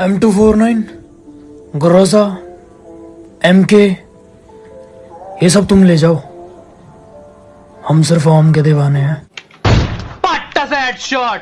M two four nine ग्रोसा M के ये सब तुम ले जाओ। हम सिर्फ़ आम के दीवाने हैं। पट्टा से हेडशॉट